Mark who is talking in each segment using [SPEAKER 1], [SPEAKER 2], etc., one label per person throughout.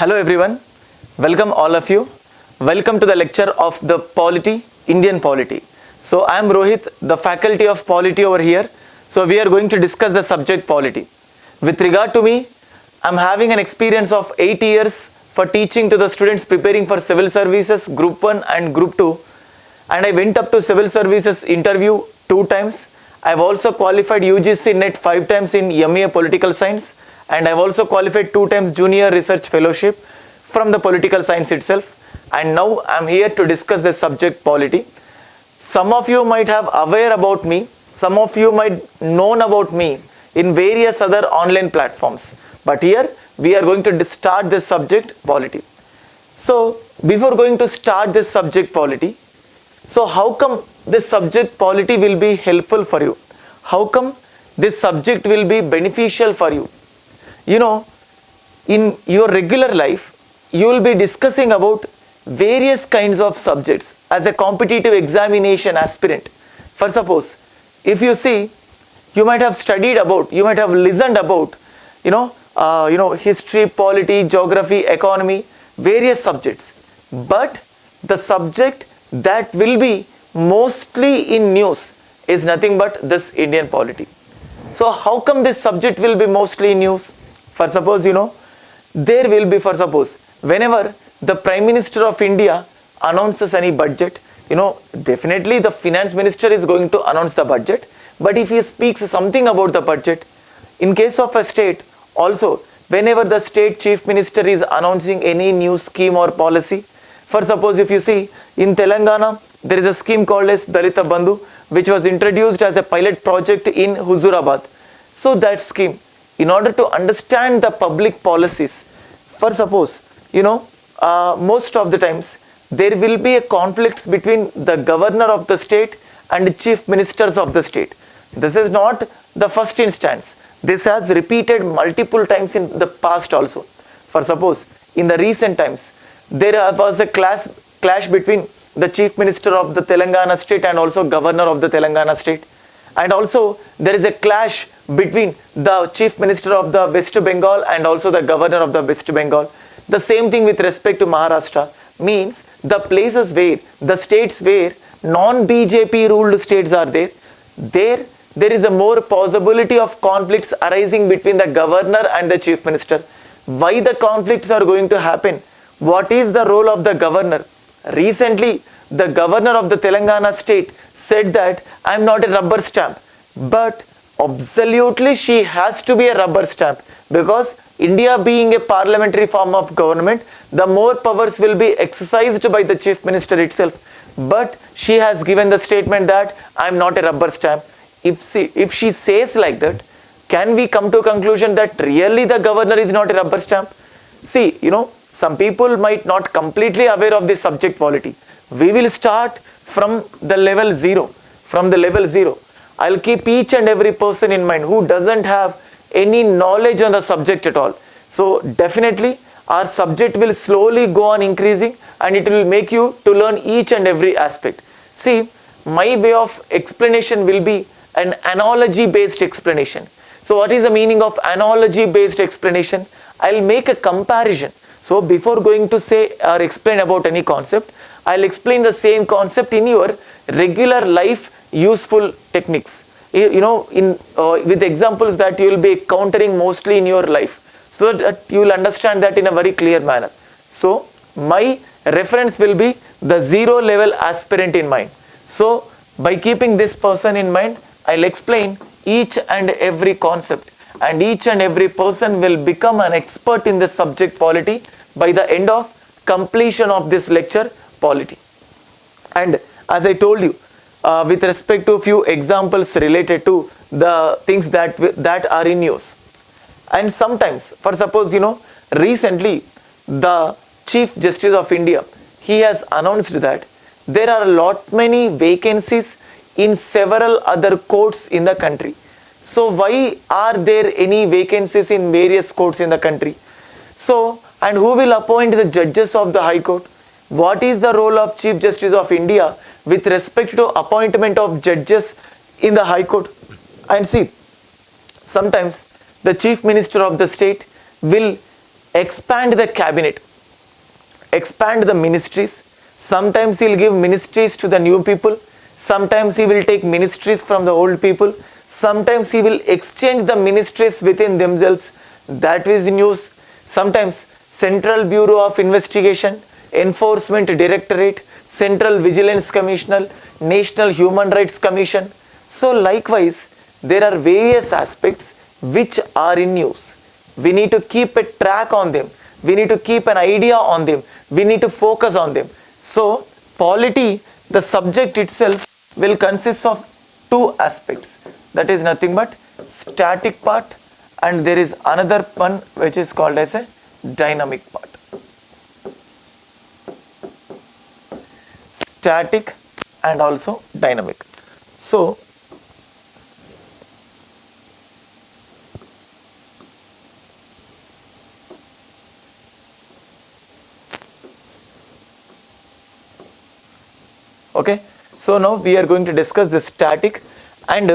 [SPEAKER 1] Hello everyone, welcome all of you. Welcome to the lecture of the polity, Indian polity. So I am Rohit, the faculty of polity over here. So we are going to discuss the subject polity. With regard to me, I am having an experience of 8 years for teaching to the students preparing for civil services, group 1 and group 2. And I went up to civil services interview two times. I have also qualified UGC NET 5 times in MA political science and I have also qualified two times junior research fellowship from the political science itself and now I am here to discuss the subject polity. Some of you might have aware about me, some of you might known about me in various other online platforms but here we are going to start this subject polity. So before going to start this subject polity, so how come this subject polity will be helpful for you? How come this subject will be beneficial for you? You know, in your regular life, you will be discussing about various kinds of subjects as a competitive examination aspirant. For suppose, if you see, you might have studied about, you might have listened about, you know, uh, you know, history, polity, geography, economy, various subjects. But the subject that will be mostly in news is nothing but this Indian polity. So how come this subject will be mostly in news? For suppose, you know, there will be for suppose, whenever the Prime Minister of India announces any budget, you know, definitely the finance minister is going to announce the budget. But if he speaks something about the budget, in case of a state, also whenever the state chief minister is announcing any new scheme or policy, for suppose if you see in Telangana, there is a scheme called as Dalita Bandhu, which was introduced as a pilot project in Huzurabad. So that scheme, in order to understand the public policies, for suppose, you know, uh, most of the times, there will be a conflict between the governor of the state and chief ministers of the state. This is not the first instance. This has repeated multiple times in the past also. For suppose, in the recent times, there was a clash between the chief minister of the Telangana state and also governor of the Telangana state. And also there is a clash between the chief minister of the West Bengal and also the governor of the West Bengal. The same thing with respect to Maharashtra means the places where, the states where non-BJP ruled states are there, there there is a more possibility of conflicts arising between the governor and the chief minister. Why the conflicts are going to happen? What is the role of the governor? Recently, the governor of the Telangana state said that I am not a rubber stamp. But absolutely she has to be a rubber stamp because India being a parliamentary form of government, the more powers will be exercised by the chief minister itself. But she has given the statement that I am not a rubber stamp. If she, if she says like that, can we come to a conclusion that really the governor is not a rubber stamp? See, you know, some people might not completely aware of this subject polity. We will start from the level 0, from the level 0. I'll keep each and every person in mind who doesn't have any knowledge on the subject at all. So definitely our subject will slowly go on increasing and it will make you to learn each and every aspect. See, my way of explanation will be an analogy based explanation. So what is the meaning of analogy based explanation? I'll make a comparison. So before going to say or explain about any concept, I'll explain the same concept in your regular life useful techniques. You know, in uh, with examples that you will be countering mostly in your life, so that you will understand that in a very clear manner. So my reference will be the zero level aspirant in mind. So by keeping this person in mind, I'll explain each and every concept and each and every person will become an expert in the subject polity by the end of completion of this lecture polity. And as I told you, uh, with respect to a few examples related to the things that that are in use. And sometimes, for suppose you know, recently the Chief Justice of India, he has announced that there are a lot many vacancies in several other courts in the country. So why are there any vacancies in various courts in the country? So, and who will appoint the judges of the High Court? What is the role of Chief Justice of India with respect to appointment of judges in the High Court? And see, sometimes the Chief Minister of the state will expand the cabinet expand the ministries. Sometimes he'll give ministries to the new people. Sometimes he will take ministries from the old people. Sometimes he will exchange the ministries within themselves. That is news. Sometimes central bureau of investigation enforcement directorate central vigilance commissioner national human rights commission. So likewise there are various aspects which are in use we need to keep a track on them. We need to keep an idea on them. We need to focus on them. So polity the subject itself will consist of two aspects. That is nothing but static part and there is another one which is called as a dynamic part static and also dynamic. So okay so now we are going to discuss the static and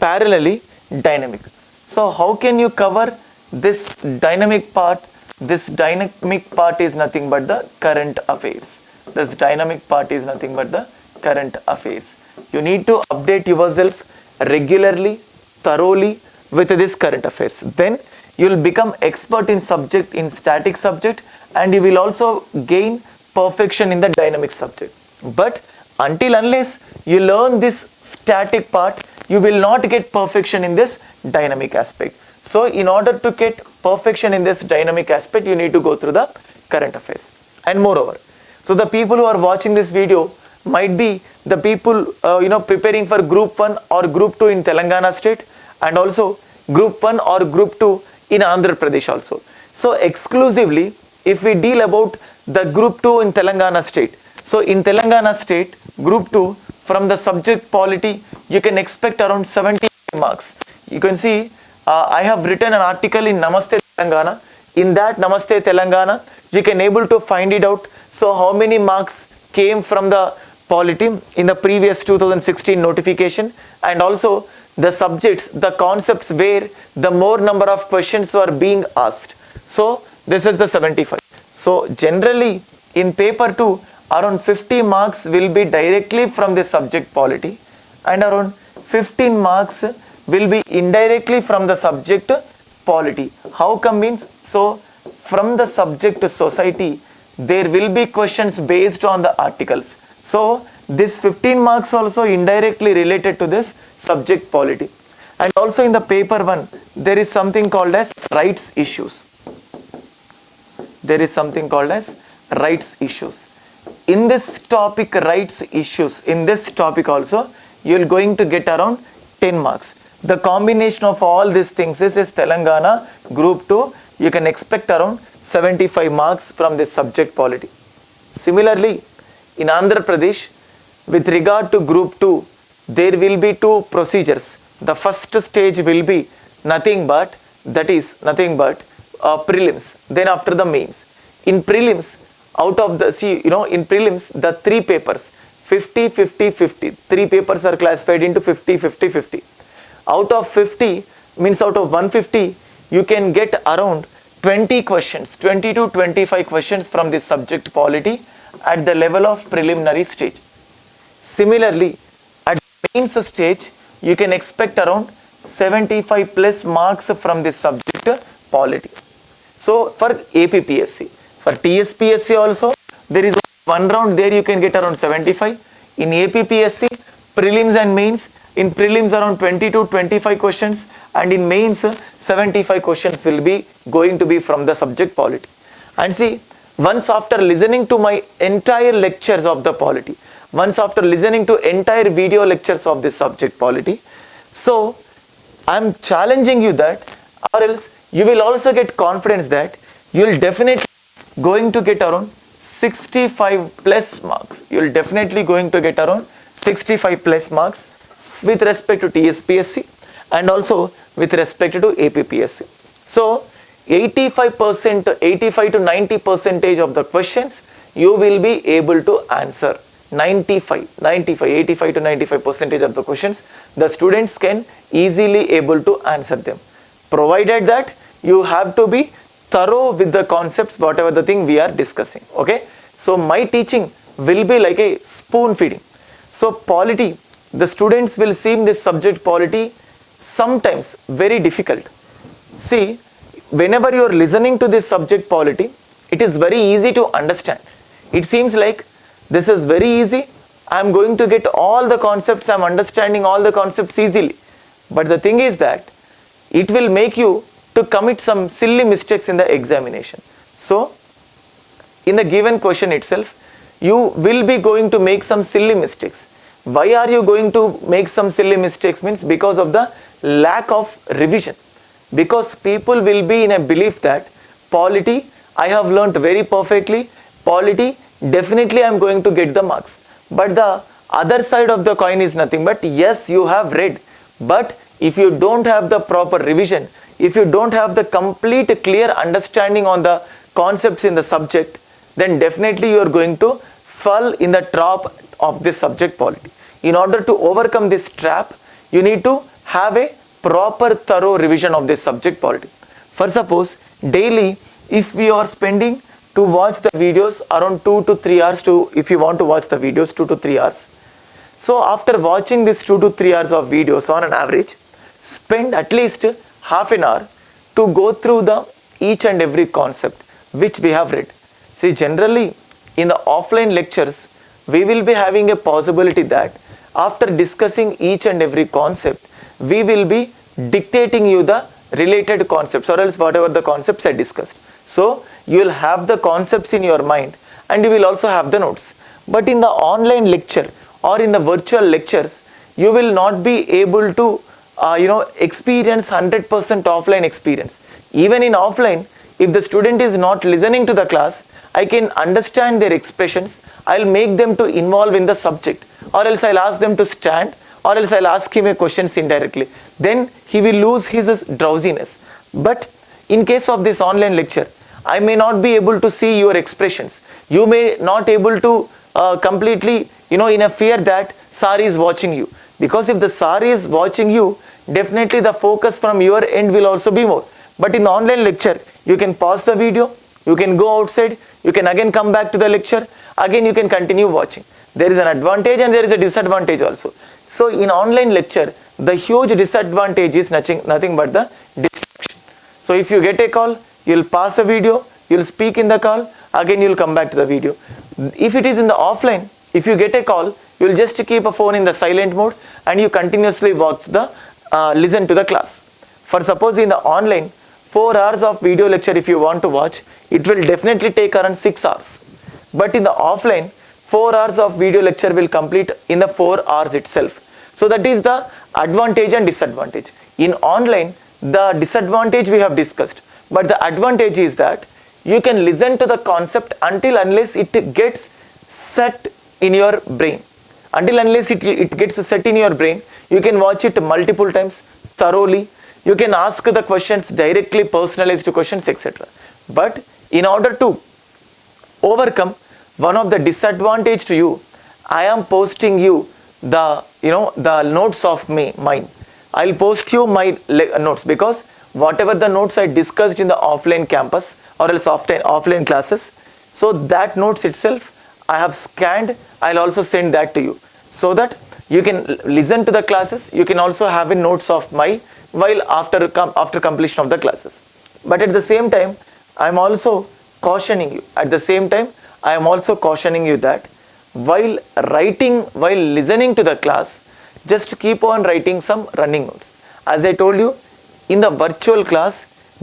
[SPEAKER 1] parallelly dynamic. So how can you cover this dynamic part? This dynamic part is nothing but the current affairs this dynamic part is nothing but the current affairs. You need to update yourself regularly thoroughly with this current affairs. Then you will become expert in subject in static subject and you will also gain perfection in the dynamic subject. But until unless you learn this static part you will not get perfection in this dynamic aspect. So in order to get perfection in this dynamic aspect you need to go through the current affairs. And moreover so the people who are watching this video might be the people uh, you know preparing for group 1 or group 2 in telangana state and also group 1 or group 2 in andhra pradesh also. So exclusively if we deal about the group 2 in telangana state so in telangana state group 2 from the subject polity you can expect around 70 marks. You can see uh, i have written an article in namaste telangana. In that namaste telangana you can able to find it out so how many marks came from the polity in the previous 2016 notification? And also the subjects the concepts where the more number of questions were being asked. So this is the 75 so generally in paper 2 around 50 marks will be directly from the subject polity and around 15 marks will be indirectly from the subject polity how come means? So from the subject society there will be questions based on the articles. So this 15 marks also indirectly related to this subject polity. And also in the paper 1 there is something called as rights issues. There is something called as rights issues. In this topic rights issues in this topic also you are going to get around 10 marks. The combination of all these things is, is telangana group 2 you can expect around 75 marks from this subject polity. Similarly in andhra pradesh with regard to group 2 there will be two procedures. The first stage will be nothing but that is nothing but uh, prelims then after the mains. In prelims out of the see you know in prelims the three papers 50 50 50 three papers are classified into 50 50 50 out of 50 means out of 150 you can get around 20 questions 20 to 25 questions from the subject polity at the level of preliminary stage. Similarly at mains stage you can expect around 75 plus marks from the subject polity so for APPSC for TSPSC also there is one round there you can get around 75 in APPSC prelims and mains in prelims around 20 to 25 questions and in mains 75 questions will be going to be from the subject polity. And see once after listening to my entire lectures of the polity once after listening to entire video lectures of this subject polity so i'm challenging you that or else you will also get confidence that you will definitely going to get around 65 plus marks. You will definitely going to get around 65 plus marks with respect to TSPSC and also with respect to APPSC so 85% 85 to 90 percentage of the questions you will be able to answer. 95 95 85 to 95 percentage of the questions the students can easily able to answer them. Provided that you have to be thorough with the concepts whatever the thing we are discussing okay? So my teaching will be like a spoon feeding. So polity the students will seem this subject polity sometimes very difficult. See whenever you are listening to this subject polity it is very easy to understand. It seems like this is very easy. I am going to get all the concepts i am understanding all the concepts easily. But the thing is that it will make you to commit some silly mistakes in the examination. So in the given question itself you will be going to make some silly mistakes why are you going to make some silly mistakes? Means because of the lack of revision. Because people will be in a belief that polity i have learnt very perfectly. Polity definitely i am going to get the marks. But the other side of the coin is nothing. But yes you have read. But if you don't have the proper revision if you don't have the complete clear understanding on the concepts in the subject then definitely you are going to fall in the trap of this subject polity in order to overcome this trap you need to have a proper thorough revision of this subject polity for suppose daily if we are spending to watch the videos around 2 to 3 hours to if you want to watch the videos 2 to 3 hours. So after watching this 2 to 3 hours of videos on an average spend at least half an hour to go through the each and every concept which we have read. See generally in the offline lectures we will be having a possibility that after discussing each and every concept we will be dictating you the related concepts or else whatever the concepts I discussed. So you will have the concepts in your mind and you will also have the notes. But in the online lecture or in the virtual lectures you will not be able to uh, you know experience 100% offline experience even in offline if the student is not listening to the class i can understand their expressions. I'll make them to involve in the subject or else i'll ask them to stand or else i'll ask him a questions indirectly. Then he will lose his drowsiness. But in case of this online lecture i may not be able to see your expressions. You may not able to uh, completely you know in a fear that Sari is watching you. Because if the Sari is watching you definitely the focus from your end will also be more. But in the online lecture you can pause the video you can go outside you can again come back to the lecture again you can continue watching. There is an advantage and there is a disadvantage also. So in online lecture the huge disadvantage is nothing nothing but the distraction. So if you get a call you'll pass a video you'll speak in the call again you'll come back to the video. If it is in the offline if you get a call you'll just keep a phone in the silent mode and you continuously watch the uh, listen to the class. For suppose in the online, 4 hours of video lecture if you want to watch, it will definitely take around 6 hours. But in the offline, 4 hours of video lecture will complete in the 4 hours itself. So that is the advantage and disadvantage. In online, the disadvantage we have discussed, but the advantage is that you can listen to the concept until unless it gets set in your brain. Until unless it, it gets set in your brain, you can watch it multiple times thoroughly. You can ask the questions directly, personalized questions, etc. But in order to overcome one of the disadvantage to you, I am posting you the you know the notes of me mine. I'll post you my uh, notes because whatever the notes I discussed in the offline campus or else offline offline classes, so that notes itself I have scanned. I'll also send that to you so that you can listen to the classes you can also have in notes of my while after after completion of the classes. But at the same time i am also cautioning you. At the same time i am also cautioning you that while writing while listening to the class just keep on writing some running notes. As i told you in the virtual class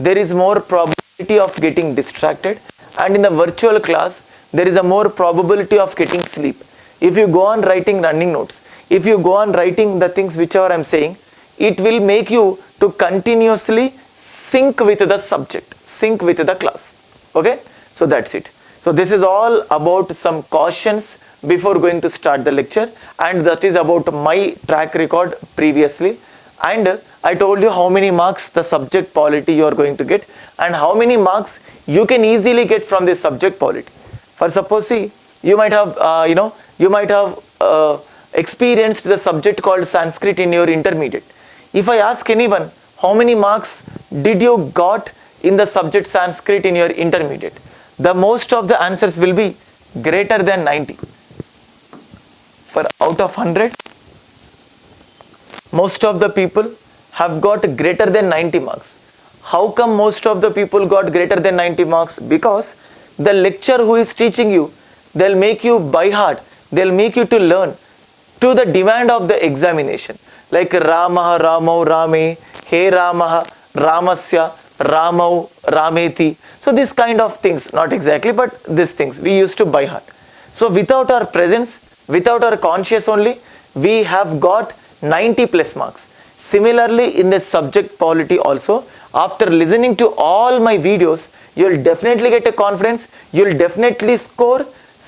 [SPEAKER 1] there is more probability of getting distracted and in the virtual class there is a more probability of getting sleep. If you go on writing running notes if you go on writing the things whichever I'm saying, it will make you to continuously sync with the subject, sync with the class. Okay, so that's it. So this is all about some cautions before going to start the lecture and that is about my track record previously and I told you how many marks the subject polity you are going to get and how many marks you can easily get from this subject polity. For suppose see you might have uh, you know you might have uh, experienced the subject called Sanskrit in your intermediate. If I ask anyone, how many marks did you got in the subject Sanskrit in your intermediate, the most of the answers will be greater than 90. For out of 100, most of the people have got greater than 90 marks. How come most of the people got greater than 90 marks? Because the lecturer who is teaching you, they'll make you by heart, they'll make you to learn to the demand of the examination. Like Ramah, Ramau, Rame, He Ramah, Ramasya, Ramau, Rameti. So this kind of things, not exactly, but these things we used to by heart. So without our presence, without our conscious only, we have got 90 plus marks. Similarly, in the subject polity also, after listening to all my videos, you will definitely get a confidence, you will definitely score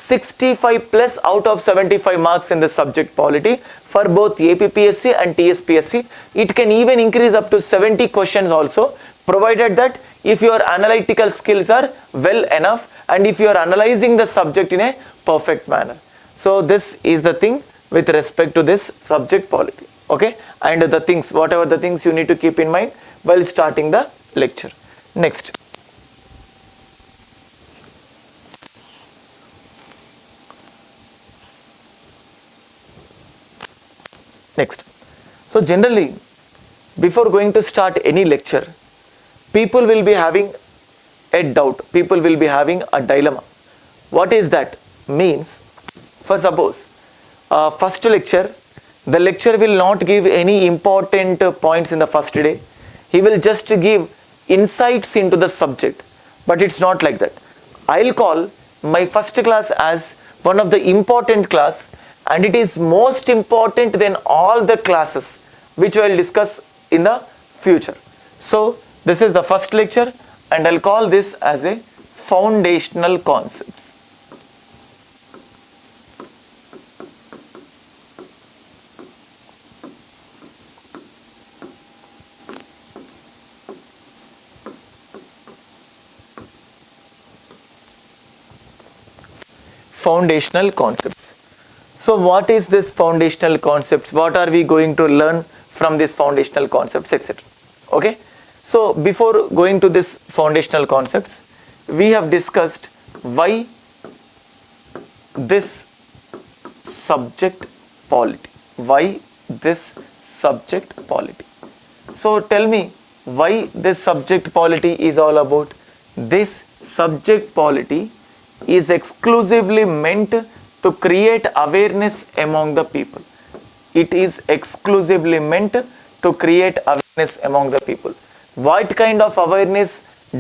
[SPEAKER 1] 65 plus out of 75 marks in the subject polity for both APPSC and TSPSC. It can even increase up to 70 questions also, provided that if your analytical skills are well enough and if you are analyzing the subject in a perfect manner. So this is the thing with respect to this subject polity okay and the things whatever the things you need to keep in mind while starting the lecture next next so generally before going to start any lecture people will be having a doubt people will be having a dilemma what is that means for suppose uh, first lecture, the lecture will not give any important points in the first day. He will just give insights into the subject, but it's not like that. I'll call my first class as one of the important class and it is most important than all the classes which I will discuss in the future. So this is the first lecture and I'll call this as a foundational concepts. foundational concepts. So what is this foundational concepts? What are we going to learn from these foundational concepts, etc. Okay. So before going to this foundational concepts, we have discussed why this subject polity. Why this subject polity. So tell me why this subject polity is all about. This subject polity is exclusively meant to create awareness among the people. It is exclusively meant to create awareness among the people. What kind of awareness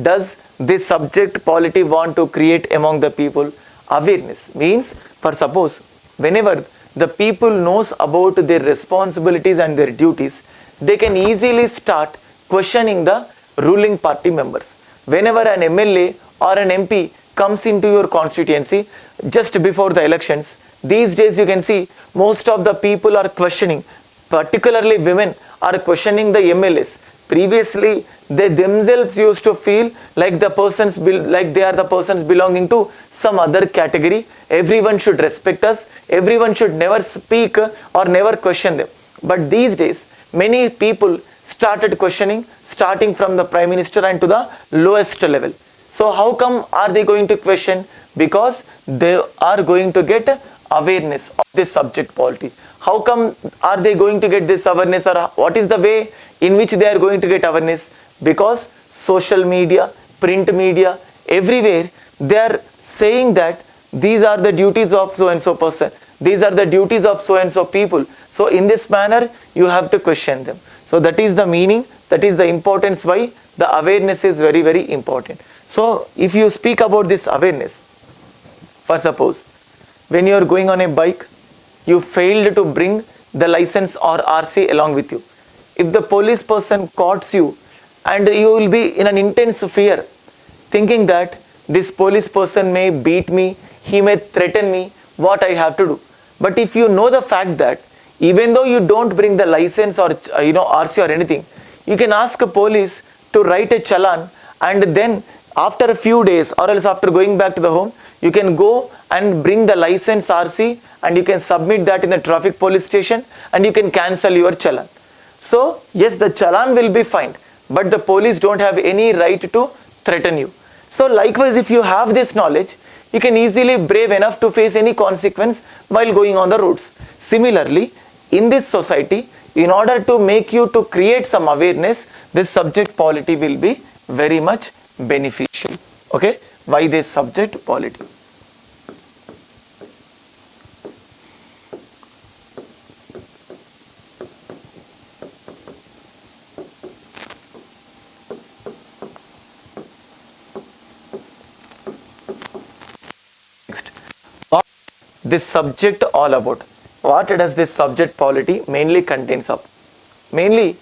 [SPEAKER 1] does this subject polity want to create among the people? Awareness means for suppose whenever the people knows about their responsibilities and their duties, they can easily start questioning the ruling party members. Whenever an MLA or an MP comes into your constituency just before the elections. These days you can see most of the people are questioning particularly women are questioning the MLAs previously they themselves used to feel like the persons like they are the persons belonging to some other category. Everyone should respect us. Everyone should never speak or never question them. But these days many people started questioning starting from the prime minister and to the lowest level so how come are they going to question? Because they are going to get awareness of this subject polity. How come are they going to get this awareness or what is the way in which they are going to get awareness? Because social media, print media, everywhere they are saying that these are the duties of so and so person. These are the duties of so and so people. So in this manner you have to question them. So that is the meaning, that is the importance why the awareness is very very important. So if you speak about this awareness, for suppose when you are going on a bike, you failed to bring the license or RC along with you. If the police person caught you and you will be in an intense fear thinking that this police person may beat me, he may threaten me, what I have to do. But if you know the fact that even though you don't bring the license or uh, you know RC or anything, you can ask a police to write a challan and then after a few days or else after going back to the home you can go and bring the license RC and you can submit that in the traffic police station and you can cancel your challan. So yes the challan will be fined but the police don't have any right to threaten you. So likewise, if you have this knowledge, you can easily brave enough to face any consequence while going on the roads. Similarly, in this society, in order to make you to create some awareness, this subject polity will be very much beneficial. Okay, why this subject polity? Next, what this subject all about? What does this subject polity mainly contains of? Mainly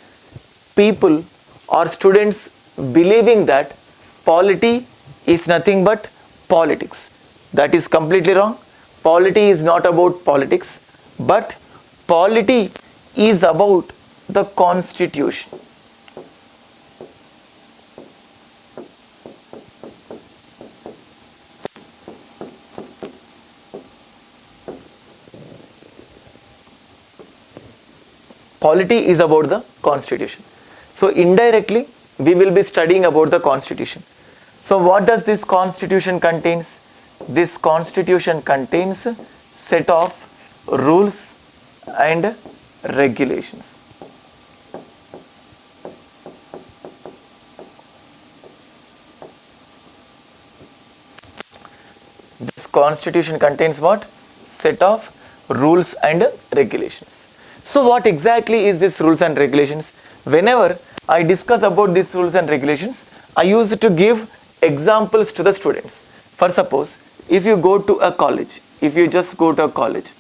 [SPEAKER 1] people or students believing that polity is nothing but politics. That is completely wrong. Polity is not about politics, but polity is about the constitution. polity is about the constitution so indirectly we will be studying about the constitution. So what does this constitution contains? This constitution contains set of rules and regulations. This constitution contains what? Set of rules and regulations. So what exactly is this rules and regulations? Whenever I discuss about these rules and regulations, I use to give examples to the students. For suppose, if you go to a college, if you just go to a college,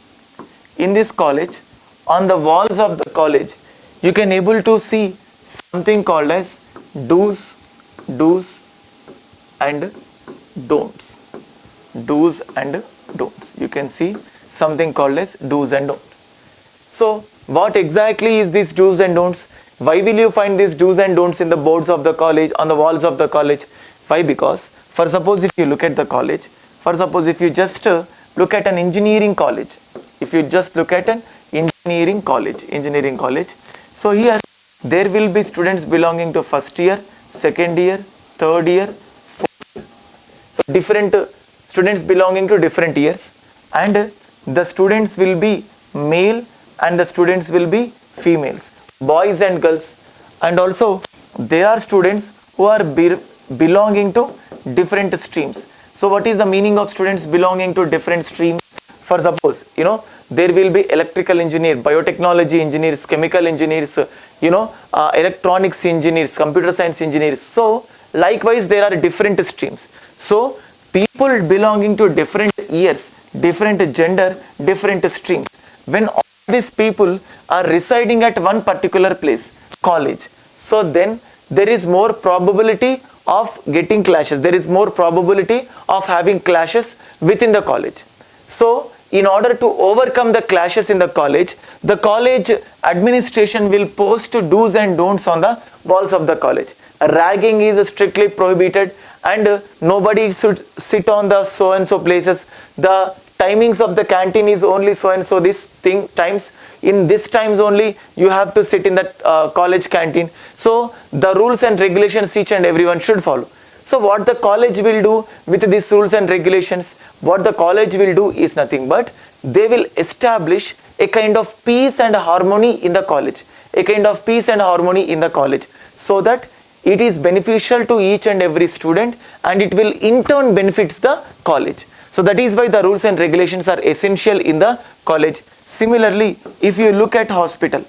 [SPEAKER 1] in this college, on the walls of the college, you can able to see something called as do's, do's and don'ts. Do's and don'ts. You can see something called as do's and don'ts. So what exactly is these do's and don'ts? Why will you find these do's and don'ts in the boards of the college, on the walls of the college? Why? Because for suppose if you look at the college, for suppose if you just uh, look at an engineering college, if you just look at an engineering college, engineering college, so here there will be students belonging to first year, second year, third year, fourth year. So different uh, students belonging to different years and uh, the students will be male and the students will be females boys and girls. And also there are students who are be belonging to different streams. So what is the meaning of students belonging to different streams? For suppose you know there will be electrical engineer biotechnology engineers chemical engineers you know uh, electronics engineers computer science engineers. So likewise there are different streams. So people belonging to different years different gender different streams. When these people are residing at one particular place, college. So then there is more probability of getting clashes. There is more probability of having clashes within the college. So in order to overcome the clashes in the college, the college administration will post do's and don'ts on the walls of the college. Ragging is strictly prohibited and nobody should sit on the so and so places. The timings of the canteen is only so and so. This thing times in this times only you have to sit in that uh, college canteen. So the rules and regulations each and everyone should follow. So what the college will do with these rules and regulations what the college will do is nothing but they will establish a kind of peace and harmony in the college a kind of peace and harmony in the college so that it is beneficial to each and every student and it will in turn benefits the college so that is why the rules and regulations are essential in the college. Similarly, if you look at hospital,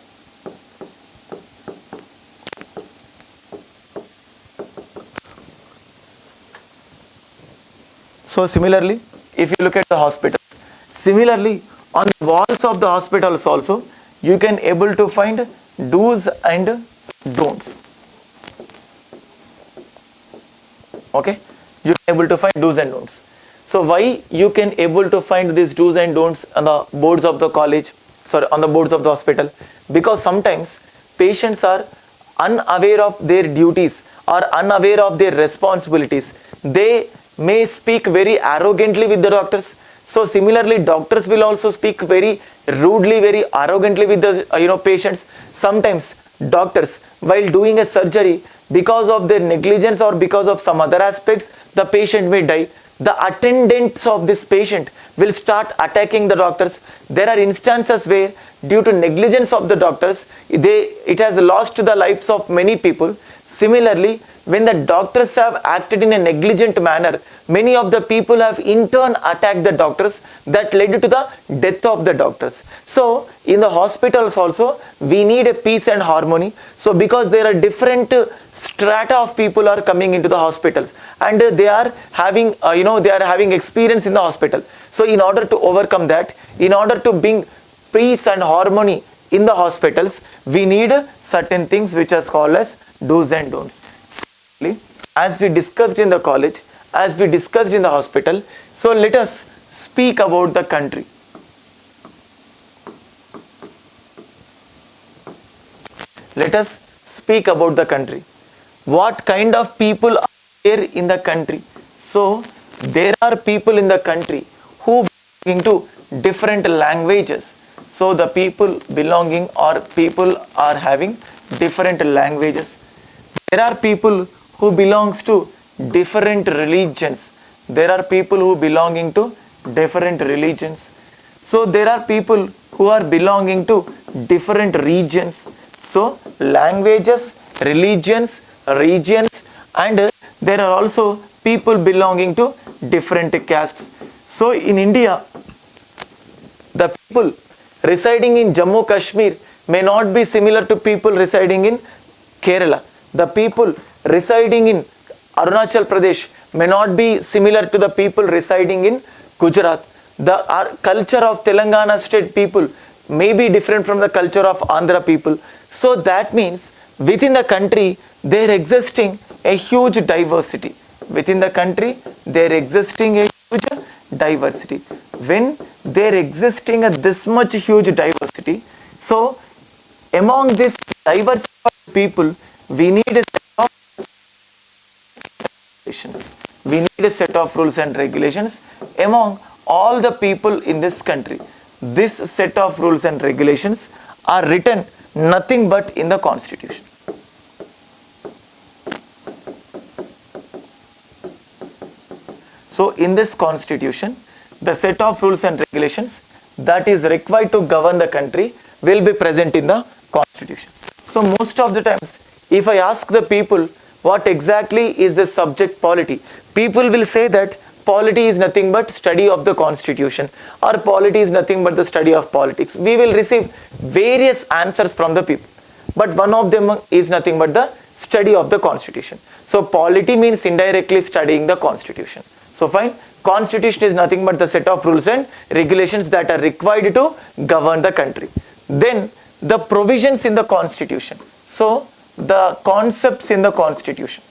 [SPEAKER 1] So similarly, if you look at the hospitals, similarly on the walls of the hospitals also, you can able to find do's and don'ts. Okay, you can able to find do's and don'ts. So why you can able to find these do's and don'ts on the boards of the college, sorry, on the boards of the hospital? Because sometimes patients are unaware of their duties or unaware of their responsibilities. They may speak very arrogantly with the doctors. So similarly, doctors will also speak very rudely, very arrogantly with the uh, you know patients. Sometimes doctors, while doing a surgery, because of their negligence or because of some other aspects the patient may die the attendants of this patient will start attacking the doctors. There are instances where due to negligence of the doctors they it has lost the lives of many people. Similarly when the doctors have acted in a negligent manner many of the people have in turn attacked the doctors that led to the death of the doctors. So in the hospitals also we need a peace and harmony. So because there are different strata of people are coming into the hospitals and they are having uh, you know they are having experience in the hospital. So in order to overcome that in order to bring peace and harmony in the hospitals we need certain things which are called as do's and don'ts As we discussed in the college as we discussed in the hospital so let us speak about the country. Let us speak about the country. What kind of people are there in the country? So there are people in the country who belong to different languages. So the people belonging or people are having different languages. There are people who belongs to different religions. There are people who belonging to different religions. So there are people who are belonging to different regions. So languages religions regions and there are also people belonging to different castes. So in india the people residing in Jammu Kashmir may not be similar to people residing in Kerala. The people residing in Arunachal Pradesh may not be similar to the people residing in Gujarat. The culture of Telangana state people may be different from the culture of Andhra people. So that means within the country there existing a huge diversity. Within the country there existing a huge diversity when there existing a this much huge diversity so among this diversity of people we need a regulations. We need a set of rules and regulations among all the people in this country. This set of rules and regulations are written nothing but in the constitution. So in this constitution, the set of rules and regulations that is required to govern the country will be present in the constitution. So most of the times, if I ask the people what exactly is the subject polity, people will say that polity is nothing but study of the constitution or polity is nothing but the study of politics. We will receive various answers from the people. But one of them is nothing but the study of the constitution. So polity means indirectly studying the constitution. So fine, constitution is nothing but the set of rules and regulations that are required to govern the country. Then the provisions in the constitution. So the concepts in the constitution.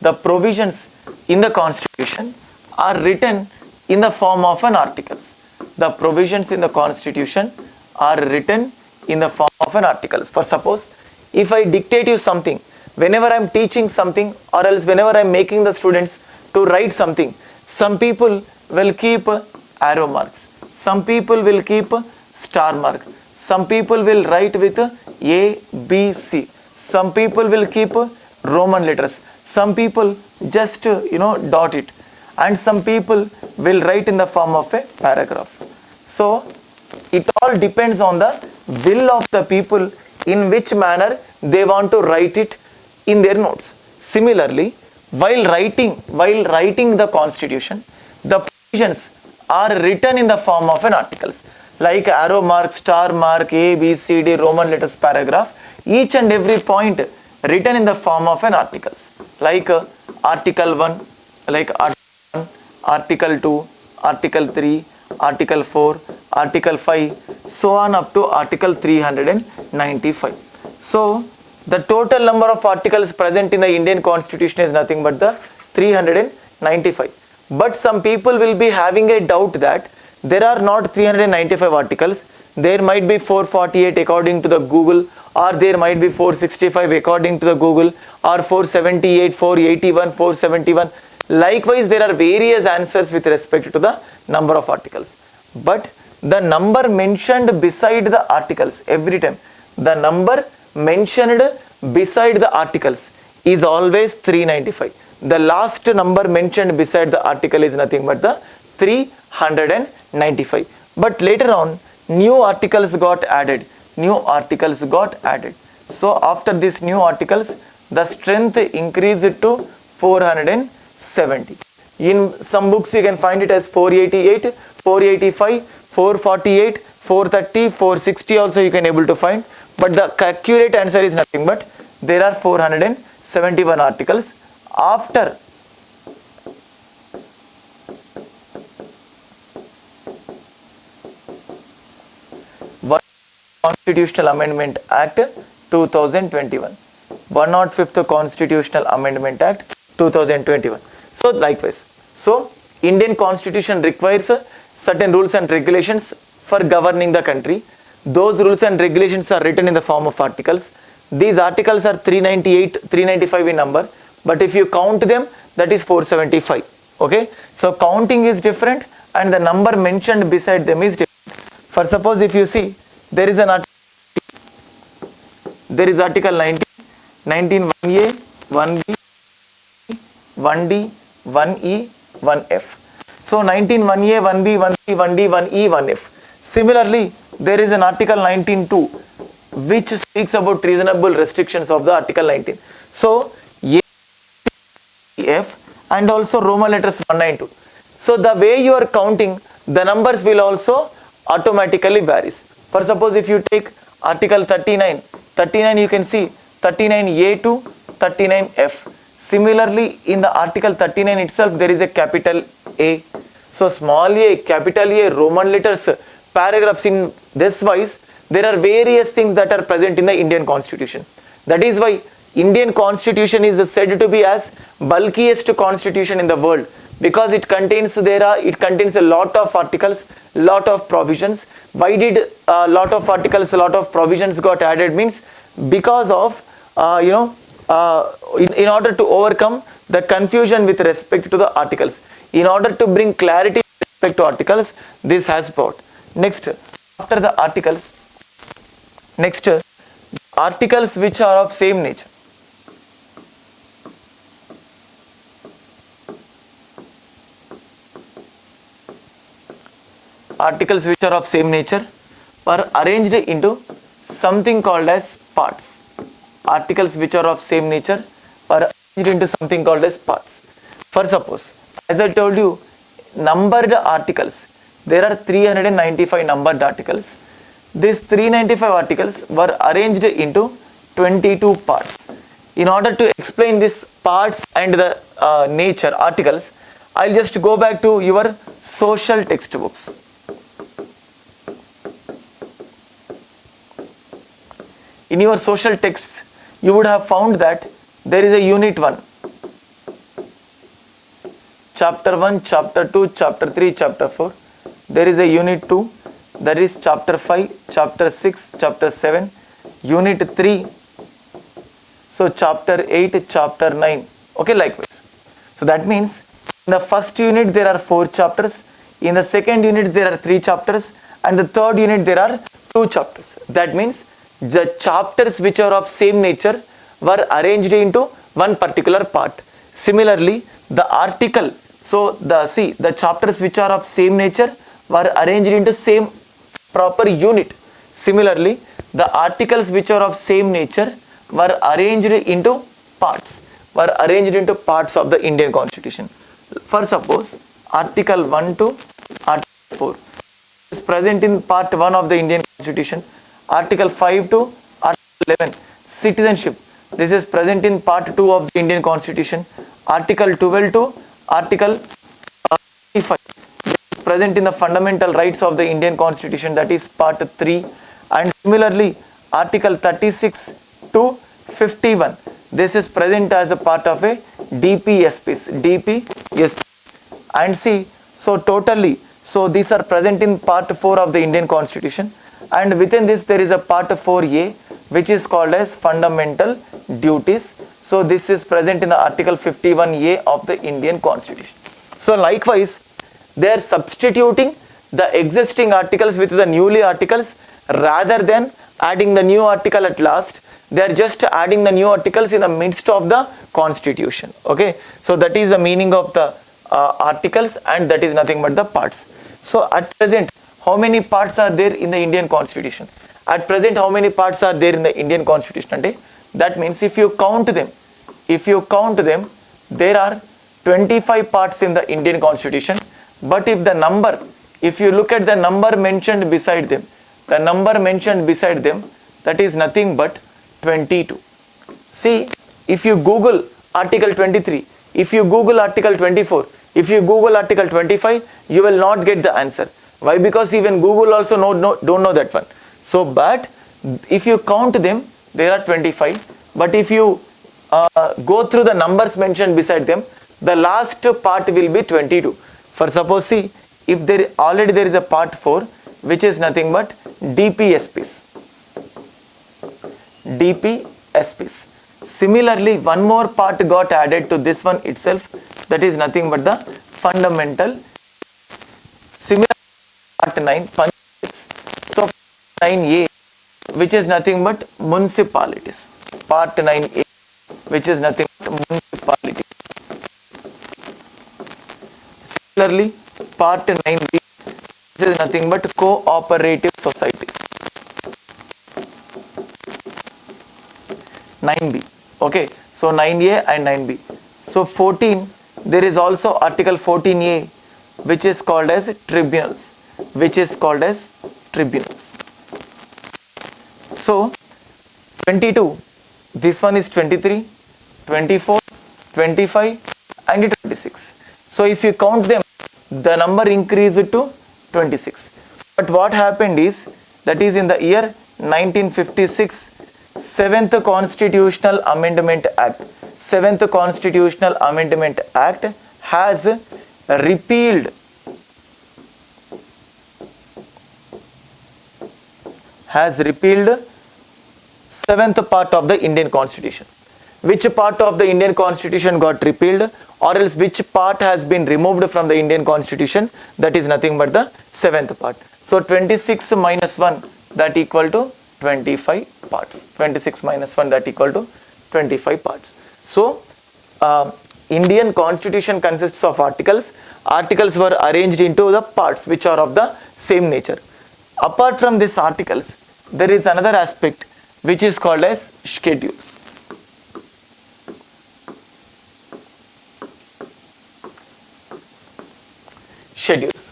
[SPEAKER 1] The provisions in the constitution are written in the form of an articles. The provisions in the constitution are written in the form of an articles. For suppose if I dictate you something, whenever I am teaching something or else whenever I am making the students to write something, some people will keep arrow marks, some people will keep star mark, some people will write with A, B, C, some people will keep Roman letters, some people just you know dot it and some people will write in the form of a paragraph. So it all depends on the will of the people in which manner they want to write it in their notes. Similarly, while writing while writing the constitution, the provisions are written in the form of an articles like arrow mark, star mark, A, B, C, D, Roman letters paragraph, each and every point written in the form of an articles like uh, article 1, like article 1, article 2, article 3, article 4, article 5, so on up to article 395. So the total number of articles present in the Indian constitution is nothing but the 395. But some people will be having a doubt that there are not 395 articles, there might be 448 according to the Google or there might be 465 according to the Google or 478, 481, 471. Likewise, there are various answers with respect to the number of articles. But the number mentioned beside the articles every time, the number mentioned beside the articles is always 395 the last number mentioned beside the article is nothing but the 395 but later on new articles got added. New articles got added. So after these new articles the strength increased to 470 in some books you can find it as 488 485 448 430 460 also you can able to find. But the accurate answer is nothing. But there are 471 articles. After Constitutional Amendment Act 2021 105th Constitutional Amendment Act 2021 so likewise. So Indian Constitution requires certain rules and regulations for governing the country. Those rules and regulations are written in the form of articles. These articles are 398 395 in number. But if you count them that is 475 okay? So counting is different and the number mentioned beside them is different. For suppose if you see there is an article there is article 19 19 1a 1b 1d 1e 1f so 19 1a 1b 1c 1d 1e 1f similarly there is an article 19.2 which speaks about reasonable restrictions of the article 19 so a f and also roman letters 192 so the way you are counting the numbers will also automatically varies for suppose if you take article 39 39 you can see 39a to 39f similarly in the article 39 itself there is a capital a. So small a capital a roman letters paragraphs in this wise there are various things that are present in the indian constitution. That is why indian constitution is said to be as bulkiest constitution in the world because it contains there are it contains a lot of articles lot of provisions. Why did a lot of articles a lot of provisions got added? Means because of uh, you know uh, in, in order to overcome the confusion with respect to the articles. In order to bring clarity with respect to articles this has brought. Next after the articles next articles which are of same nature articles which are of same nature are arranged into something called as parts. Articles which are of same nature are arranged into something called as parts. For suppose as i told you numbered articles there are 395 numbered articles. These 395 articles were arranged into 22 parts. In order to explain these parts and the uh, nature articles i'll just go back to your social textbooks in your social texts you would have found that there is a unit 1 chapter 1 chapter 2 chapter 3 chapter 4 there is a unit 2 that is chapter 5 chapter 6 chapter 7 unit 3 so chapter 8 chapter 9 okay likewise. So that means in the first unit there are four chapters. In the second unit there are three chapters. And the third unit there are two chapters. That means the chapters which are of same nature were arranged into one particular part. Similarly the article so the see the chapters which are of same nature were arranged into same proper unit. Similarly the articles which are of same nature were arranged into parts were arranged into parts of the indian constitution. For suppose article 1 to article 4 is present in part 1 of the indian constitution article 5 to article 11 citizenship. This is present in part 2 of the indian constitution. Article 12 to article uh, 35 this is present in the fundamental rights of the indian constitution that is part 3 and similarly article 36 to 51 this is present as a part of a dpsps dpsp and see so totally so these are present in part 4 of the indian constitution and within this there is a part 4a which is called as fundamental duties. So this is present in the article 51a of the indian constitution. So likewise they are substituting the existing articles with the newly articles. Rather than adding the new article at last they are just adding the new articles in the midst of the constitution. Okay? So that is the meaning of the uh, articles and that is nothing but the parts. So at present how many parts are there in the indian constitution? At present how many parts are there in the indian constitution? Ante that means if you count them if you count them there are 25 parts in the indian constitution. But if the number if you look at the number mentioned beside them the number mentioned beside them that is nothing but 22 see if you google article 23 if you google article 24 if you google article 25 you will not get the answer why? Because even google also know, know, don't know that one. So but if you count them there are 25 but if you uh, go through the numbers mentioned beside them the last part will be 22 for suppose see if there already there is a part 4 which is nothing but dpsps dpsps similarly one more part got added to this one itself that is nothing but the fundamental. Similar part 9 panchayats so 9a which is nothing but municipalities. Part 9a which is nothing but municipalities. Similarly part 9b which is nothing but cooperative societies. 9b okay so 9a and 9b so 14 there is also article 14a which is called as tribunals which is called as tribunals. So 22 this one is 23 24 25 and 26 so if you count them the number increased to 26 but what happened is that is in the year 1956 seventh constitutional amendment act seventh constitutional amendment act has repealed has repealed seventh part of the indian constitution. Which part of the indian constitution got repealed or else which part has been removed from the indian constitution that is nothing but the seventh part. So 26 minus 1 that equal to 25 parts. 26 minus 1 that equal to 25 parts. So uh, indian constitution consists of articles. Articles were arranged into the parts which are of the same nature. Apart from these articles there is another aspect which is called as schedules. Schedules.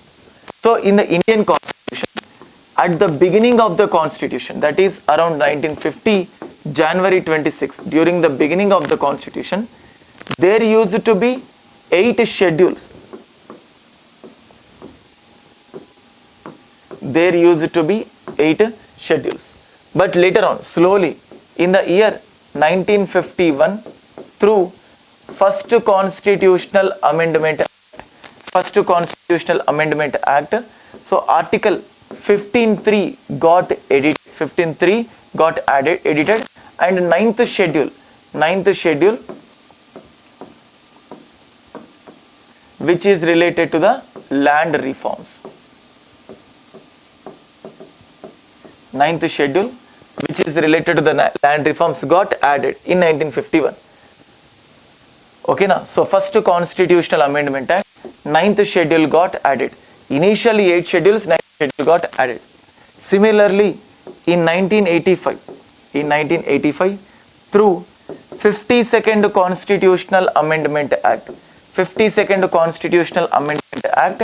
[SPEAKER 1] So in the indian constitution at the beginning of the constitution that is around 1950 january 26 during the beginning of the constitution there used to be eight schedules. There used to be eight schedules. But later on slowly in the year 1951 through first constitutional amendment first constitutional amendment act so article 15.3 got edit 15.3 got added edited and ninth schedule ninth schedule which is related to the land reforms ninth schedule which is related to the land reforms got added in 1951 okay now so first constitutional amendment act ninth schedule got added. Initially eight schedules ninth schedule got added. Similarly in 1985 in 1985 through 52nd constitutional amendment act 52nd constitutional amendment act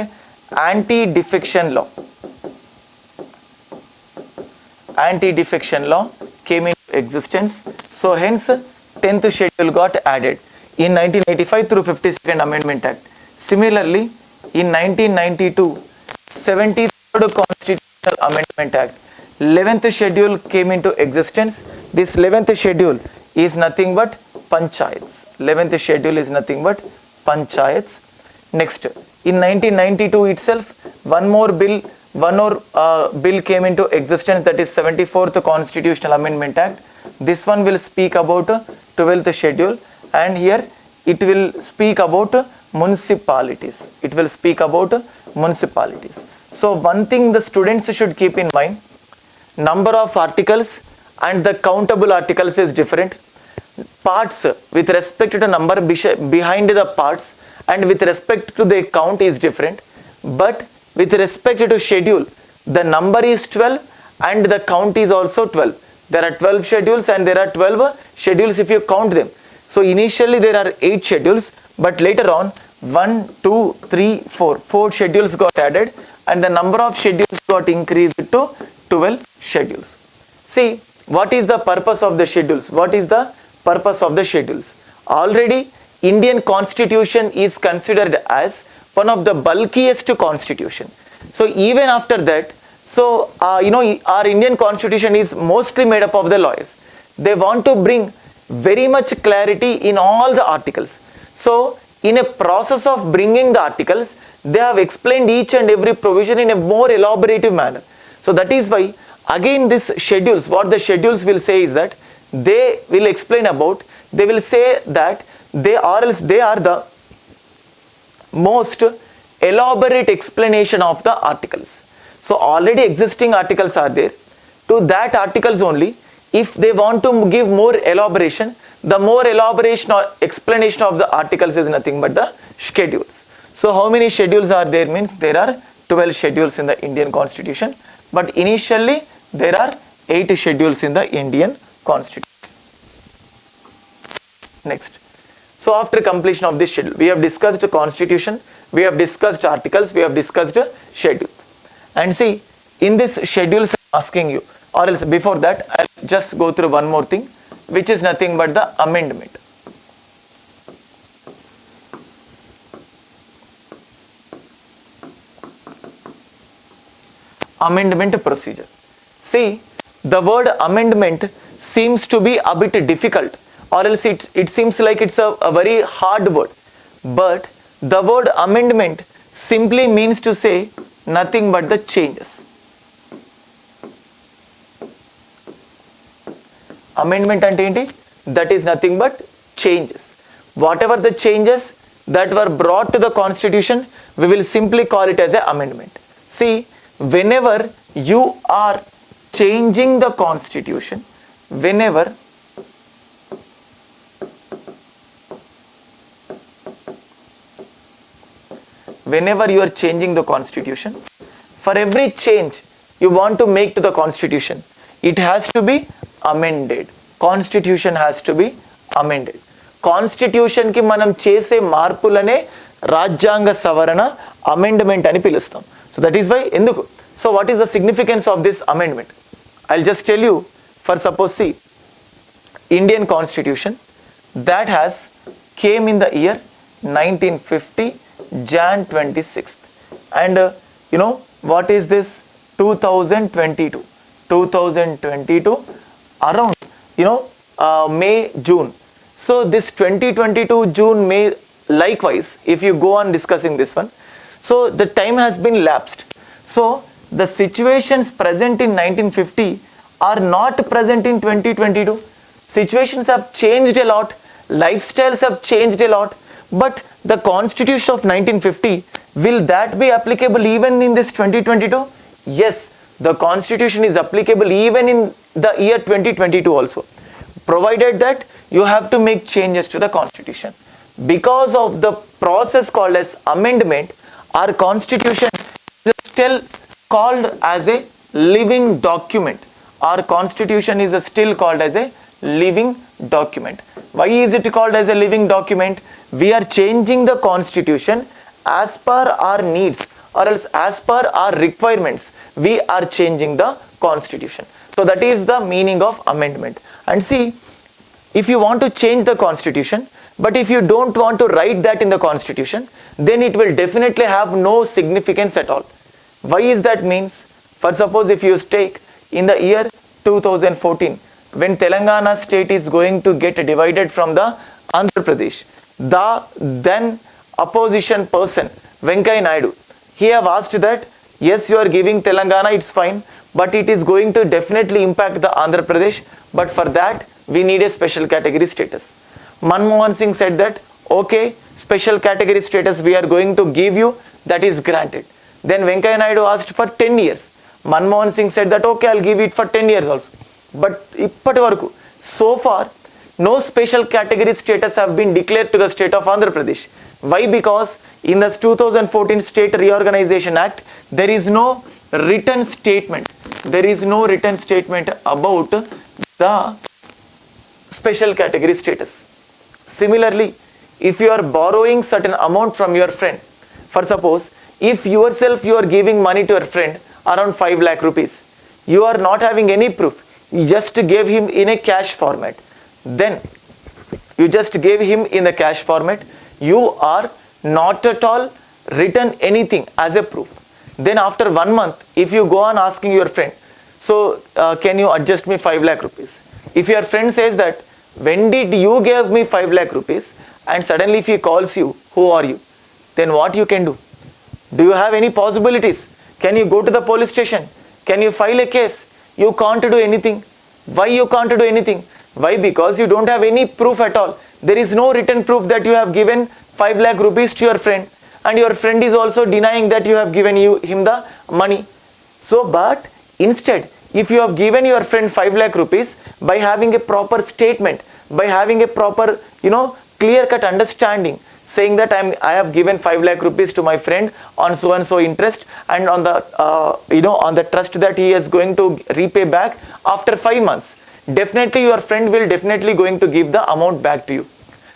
[SPEAKER 1] anti defection law anti defection law came into existence. So hence 10th schedule got added. In 1985 through 52nd amendment act. Similarly in 1992 73rd constitutional amendment act 11th schedule came into existence. This 11th schedule is nothing but panchayats. 11th schedule is nothing but panchayats. Next in 1992 itself one more bill one more uh, bill came into existence that is 74th constitutional amendment act. This one will speak about uh, 12th schedule. And here it will speak about uh, municipalities. It will speak about uh, municipalities. So one thing the students should keep in mind number of articles and the countable articles is different. Parts with respect to the number behind the parts and with respect to the count is different. But with respect to schedule the number is 12 and the count is also 12 there are 12 schedules and there are 12 schedules if you count them. So initially there are 8 schedules but later on 1 2 3 4 4 schedules got added and the number of schedules got increased to 12 schedules. See what is the purpose of the schedules? What is the purpose of the schedules? Already indian constitution is considered as one of the bulkiest constitution. So even after that so uh, you know our indian constitution is mostly made up of the lawyers. They want to bring very much clarity in all the articles. So in a process of bringing the articles they have explained each and every provision in a more elaborative manner. So that is why again this schedules what the schedules will say is that they will explain about they will say that they are else they are the most elaborate explanation of the articles. So already existing articles are there. To that articles only if they want to give more elaboration the more elaboration or explanation of the articles is nothing but the schedules. So how many schedules are there? Means there are 12 schedules in the indian constitution but initially there are 8 schedules in the indian constitution. Next so after completion of this schedule we have discussed constitution we have discussed articles we have discussed schedules. And see in this schedules I'm asking you or else before that I'll just go through one more thing which is nothing but the amendment. Amendment procedure. See the word amendment seems to be a bit difficult or else it, it seems like it's a, a very hard word. But the word amendment simply means to say nothing but the changes. Amendment and that is nothing but changes. Whatever the changes that were brought to the constitution, we will simply call it as an amendment. See, whenever you are changing the constitution, whenever whenever you are changing the constitution for every change you want to make to the constitution it has to be amended constitution has to be amended కాన్స్టిట్యూషన్కి మనం చేసే మార్పులనే రాజ్యాంగ సవరణ amendment అని పిలుస్తాం so that is why ఎందుకు so what is the significance of this amendment I just tell you for suppose see Indian constitution that has came in the year 1950 Jan 26th and uh, you know what is this? 2022 2022 around you know uh, May June. So this 2022 June May likewise if you go on discussing this one. So the time has been lapsed. So the situations present in 1950 are not present in 2022 situations have changed a lot. Lifestyles have changed a lot but the constitution of 1950 will that be applicable even in this 2022 yes the constitution is applicable even in the year 2022 also provided that you have to make changes to the constitution. Because of the process called as amendment our constitution is still called as a living document. Our constitution is still called as a living document. Why is it called as a living document we are changing the constitution as per our needs or else as per our requirements we are changing the constitution. So that is the meaning of amendment. And see if you want to change the constitution but if you don't want to write that in the constitution then it will definitely have no significance at all. Why is that means? For suppose if you take in the year 2014 when telangana state is going to get divided from the andhra pradesh the then opposition person venkaya naidu he have asked that yes you are giving telangana it's fine but it is going to definitely impact the andhra pradesh but for that we need a special category status manmohan singh said that okay special category status we are going to give you that is granted then venkaya naidu asked for 10 years manmohan singh said that okay i'll give it for 10 years also but ఇప్పటి వరకు so far no special category status have been declared to the state of Andhra Pradesh. Why? Because in the 2014 State Reorganization Act, there is no written statement. There is no written statement about the special category status. Similarly, if you are borrowing certain amount from your friend, for suppose, if yourself you are giving money to your friend around 5 lakh rupees, you are not having any proof, you just gave him in a cash format, then you just gave him in the cash format, you are not at all written anything as a proof. Then after one month, if you go on asking your friend, so uh, can you adjust me 5 lakh rupees? If your friend says that, when did you give me 5 lakh rupees? And suddenly if he calls you, who are you? Then what you can do? Do you have any possibilities? Can you go to the police station? Can you file a case? You can't do anything. Why you can't do anything? Why? Because you don't have any proof at all. There is no written proof that you have given 5 lakh rupees to your friend and your friend is also denying that you have given you him the money. So, but instead, if you have given your friend 5 lakh rupees by having a proper statement, by having a proper, you know, clear cut understanding, saying that I'm, I have given 5 lakh rupees to my friend on so and so interest and on the, uh, you know, on the trust that he is going to repay back after 5 months. Definitely your friend will definitely going to give the amount back to you.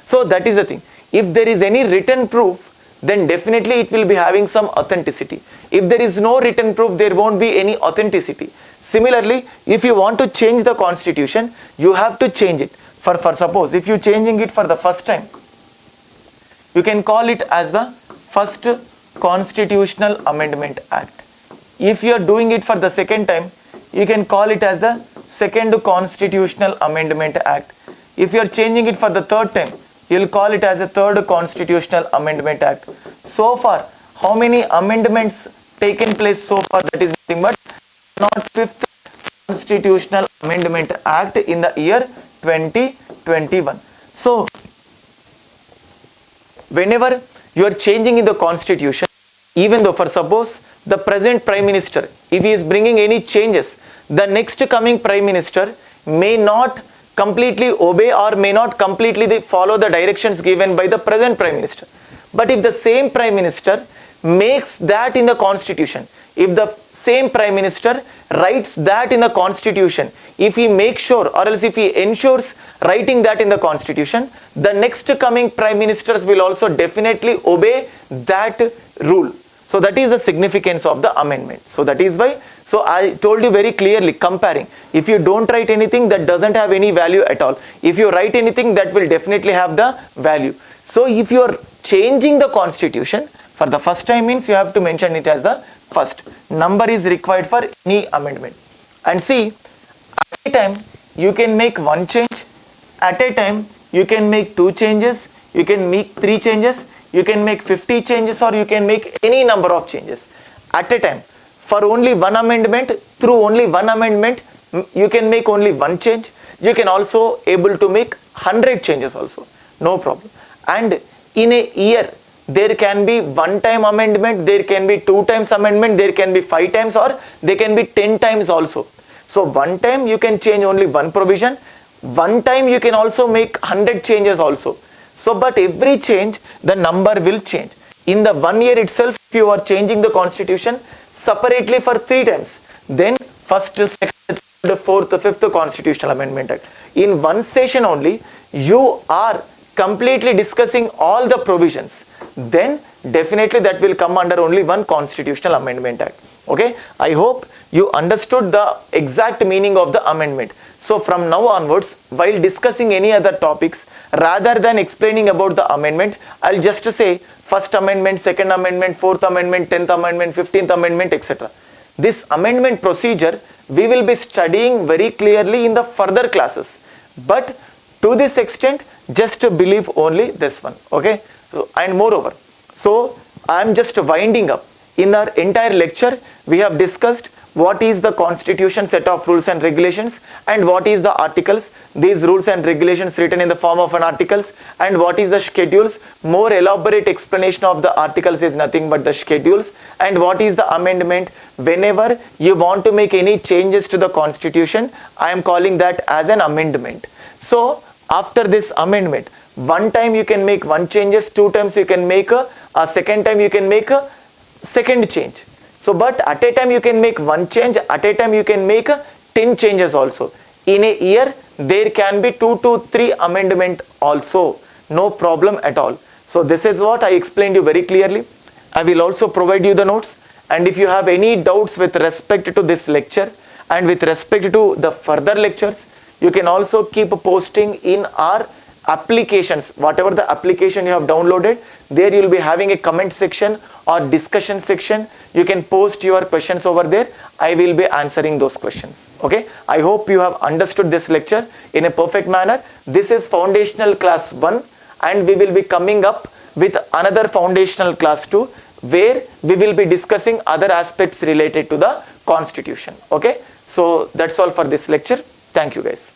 [SPEAKER 1] So that is the thing. If there is any written proof, then definitely it will be having some authenticity. If there is no written proof, there won't be any authenticity. Similarly, if you want to change the constitution, you have to change it. For, for suppose, if you are changing it for the first time, you can call it as the first constitutional amendment act. If you are doing it for the second time, you can call it as the second constitutional amendment act. If you are changing it for the third time, you will call it as a third constitutional amendment act. So far, how many amendments taken place so far? That is nothing but not fifth constitutional amendment act in the year 2021. So, whenever you are changing in the constitution, even though for suppose the present prime minister, if he is bringing any changes, the next coming prime minister may not completely obey or may not completely follow the directions given by the present prime minister. But if the same prime minister makes that in the constitution, if the same prime minister writes that in the constitution, if he makes sure or else if he ensures writing that in the constitution, the next coming prime ministers will also definitely obey that rule. So that is the significance of the amendment. So that is why, so I told you very clearly comparing. If you don't write anything that doesn't have any value at all. If you write anything that will definitely have the value. So if you are changing the constitution for the first time means you have to mention it as the first. Number is required for any amendment. And see, at a time you can make one change at a time you can make two changes you can make three changes you can make 50 changes or you can make any number of changes. At a time for only one amendment through only one amendment you can make only one change. You can also able to make 100 changes also. No problem. And in a year there can be one time amendment there can be two times amendment there can be five times or they can be 10 times also. So one time you can change only one provision. One time you can also make 100 changes also so but every change the number will change. In the one year itself if you are changing the constitution separately for three times then first second third fourth fifth constitutional amendment act. In one session only you are completely discussing all the provisions. Then definitely that will come under only one constitutional amendment act. Okay? I hope you understood the exact meaning of the amendment so from now onwards while discussing any other topics rather than explaining about the amendment i'll just say first amendment second amendment fourth amendment 10th amendment 15th amendment etc this amendment procedure we will be studying very clearly in the further classes. But to this extent just believe only this one okay? So, and moreover so i am just winding up. In our entire lecture we have discussed what is the constitution set of rules and regulations? And what is the articles? These rules and regulations written in the form of an articles. And what is the schedules? More elaborate explanation of the articles is nothing but the schedules. And what is the amendment? Whenever you want to make any changes to the constitution i am calling that as an amendment. So after this amendment one time you can make one changes two times you can make a, a second time you can make a second change so but at a time you can make one change at a time you can make 10 changes also. In a year there can be two to three amendment also. No problem at all. So this is what i explained you very clearly. I will also provide you the notes. And if you have any doubts with respect to this lecture and with respect to the further lectures you can also keep posting in our applications. Whatever the application you have downloaded there you will be having a comment section or discussion section you can post your questions over there. I will be answering those questions. Okay? I hope you have understood this lecture in a perfect manner. This is foundational class 1 and we will be coming up with another foundational class 2 where we will be discussing other aspects related to the constitution. Okay? So that's all for this lecture. Thank you guys